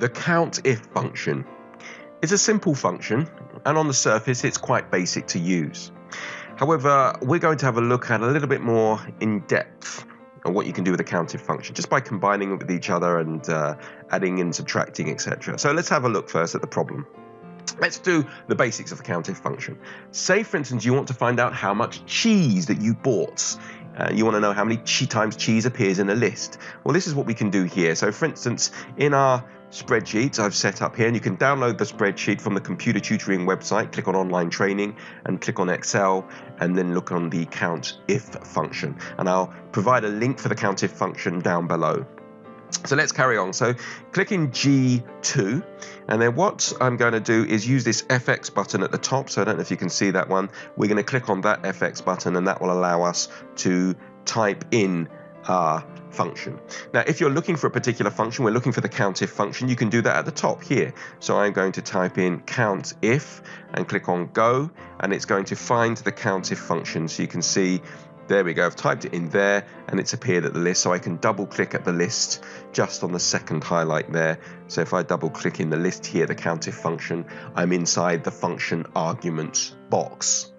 the COUNTIF function. It's a simple function, and on the surface, it's quite basic to use. However, we're going to have a look at a little bit more in depth on what you can do with a COUNTIF function just by combining it with each other and uh, adding and subtracting, etc. So let's have a look first at the problem. Let's do the basics of the COUNTIF function. Say, for instance, you want to find out how much cheese that you bought. Uh, you want to know how many times cheese appears in a list. Well, this is what we can do here. So, for instance, in our spreadsheets I've set up here, and you can download the spreadsheet from the computer tutoring website. Click on online training and click on Excel, and then look on the count if function. And I'll provide a link for the count if function down below. So let's carry on. So click in G2 and then what I'm going to do is use this FX button at the top. So I don't know if you can see that one. We're going to click on that FX button and that will allow us to type in our function. Now if you're looking for a particular function, we're looking for the COUNTIF function, you can do that at the top here. So I'm going to type in COUNTIF and click on go and it's going to find the COUNTIF function. So you can see there we go, I've typed it in there and it's appeared at the list. So I can double click at the list just on the second highlight there. So if I double click in the list here, the COUNTIF function, I'm inside the function arguments box.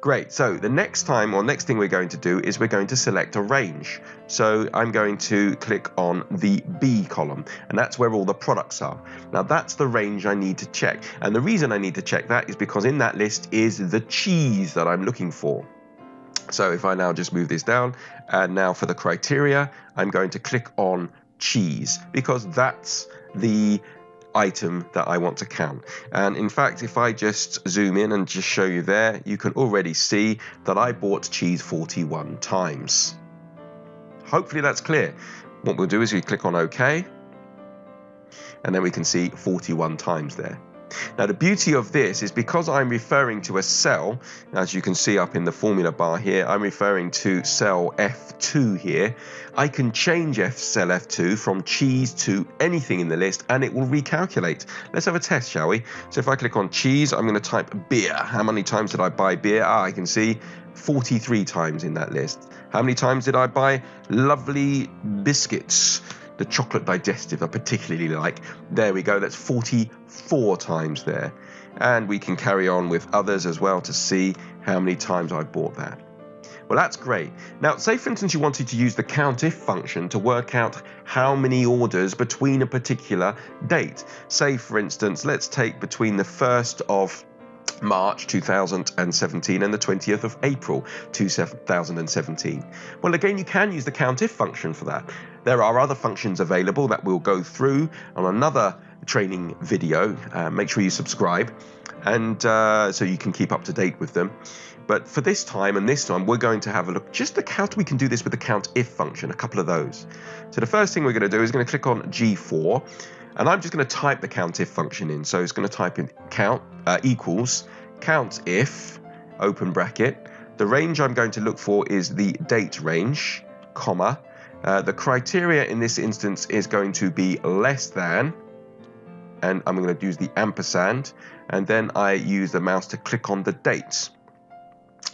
Great, so the next time or next thing we're going to do is we're going to select a range. So I'm going to click on the B column and that's where all the products are. Now that's the range I need to check. And the reason I need to check that is because in that list is the cheese that I'm looking for. So if I now just move this down, and now for the criteria, I'm going to click on cheese because that's the item that I want to count. And in fact, if I just zoom in and just show you there, you can already see that I bought cheese 41 times. Hopefully that's clear. What we'll do is we click on OK, and then we can see 41 times there. Now the beauty of this is because I'm referring to a cell, as you can see up in the formula bar here, I'm referring to cell F2 here. I can change F cell F2 from cheese to anything in the list and it will recalculate. Let's have a test, shall we? So if I click on cheese, I'm going to type beer. How many times did I buy beer? Ah, I can see 43 times in that list. How many times did I buy lovely biscuits? The chocolate digestive I particularly like. There we go, that's 44 times there. And we can carry on with others as well to see how many times I've bought that. Well, that's great. Now, say for instance you wanted to use the COUNTIF function to work out how many orders between a particular date. Say for instance, let's take between the 1st of March 2017 and the 20th of April 2017. Well, again, you can use the COUNTIF function for that. There are other functions available that we'll go through on another training video. Uh, make sure you subscribe and uh, so you can keep up to date with them. But for this time and this time, we're going to have a look just at how we can do this with the COUNTIF function, a couple of those. So the first thing we're going to do is going to click on G4 and I'm just going to type the COUNTIF function in. So it's going to type in count uh, equals COUNTIF open bracket. The range I'm going to look for is the date range, comma. Uh, the criteria in this instance is going to be less than, and I'm going to use the ampersand, and then I use the mouse to click on the dates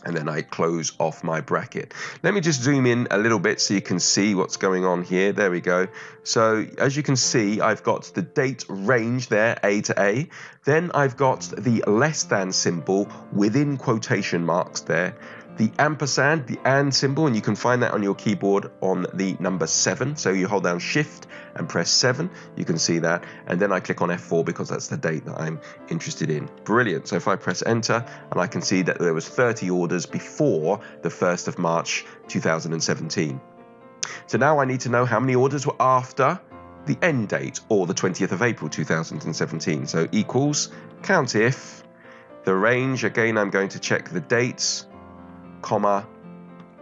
and then I close off my bracket. Let me just zoom in a little bit so you can see what's going on here. There we go. So as you can see, I've got the date range there, A to A. Then I've got the less than symbol within quotation marks there the ampersand, the and symbol, and you can find that on your keyboard on the number 7. So you hold down shift and press 7, you can see that. And then I click on F4 because that's the date that I'm interested in. Brilliant. So if I press enter, and I can see that there was 30 orders before the 1st of March 2017. So now I need to know how many orders were after the end date or the 20th of April 2017. So equals count if the range again I'm going to check the dates comma,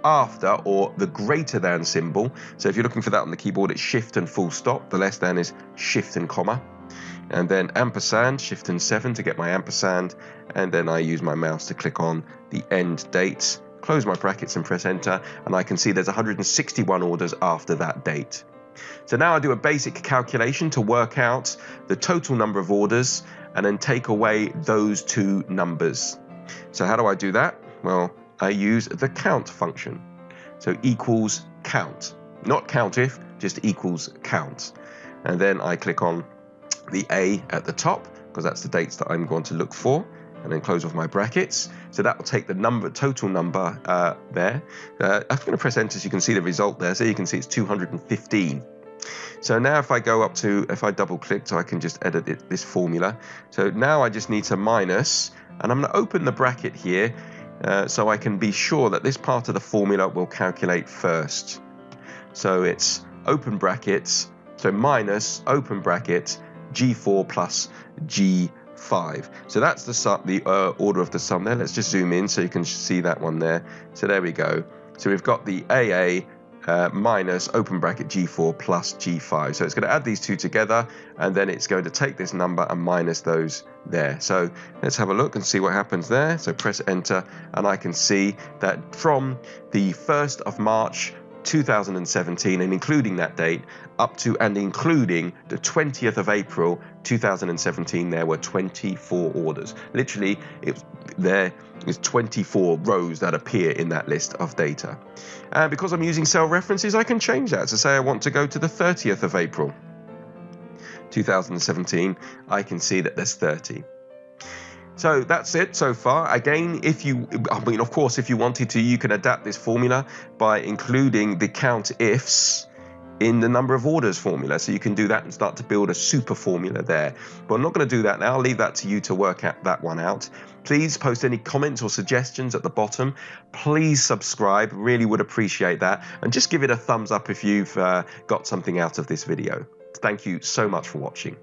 after or the greater than symbol. So if you're looking for that on the keyboard, it's shift and full stop. The less than is shift and comma. And then ampersand, shift and 7 to get my ampersand. And then I use my mouse to click on the end dates, close my brackets and press enter. And I can see there's 161 orders after that date. So now I do a basic calculation to work out the total number of orders and then take away those two numbers. So how do I do that? Well, I use the count function. So equals count, not countif, just equals count. And then I click on the A at the top, because that's the dates that I'm going to look for, and then close off my brackets. So that will take the number, total number uh, there. Uh, I'm going to press enter so you can see the result there. So you can see it's 215. So now if I go up to, if I double click, so I can just edit it, this formula. So now I just need to minus, and I'm going to open the bracket here uh, so I can be sure that this part of the formula will calculate first. So it's open brackets, so minus open brackets G4 plus G5. So that's the sum, the uh, order of the sum there. Let's just zoom in so you can see that one there. So there we go. So we've got the AA uh, minus open bracket G4 plus G5. So it's going to add these two together and then it's going to take this number and minus those there. So let's have a look and see what happens there. So press enter and I can see that from the 1st of March 2017 and including that date up to and including the 20th of April 2017 there were 24 orders literally it there is 24 rows that appear in that list of data. And because I'm using cell references I can change that to say I want to go to the 30th of April 2017 I can see that there's 30 so that's it so far. Again, if you, I mean, of course, if you wanted to, you can adapt this formula by including the count ifs in the number of orders formula. So you can do that and start to build a super formula there. But I'm not going to do that now. I'll leave that to you to work out that one out. Please post any comments or suggestions at the bottom. Please subscribe. Really would appreciate that. And just give it a thumbs up if you've uh, got something out of this video. Thank you so much for watching.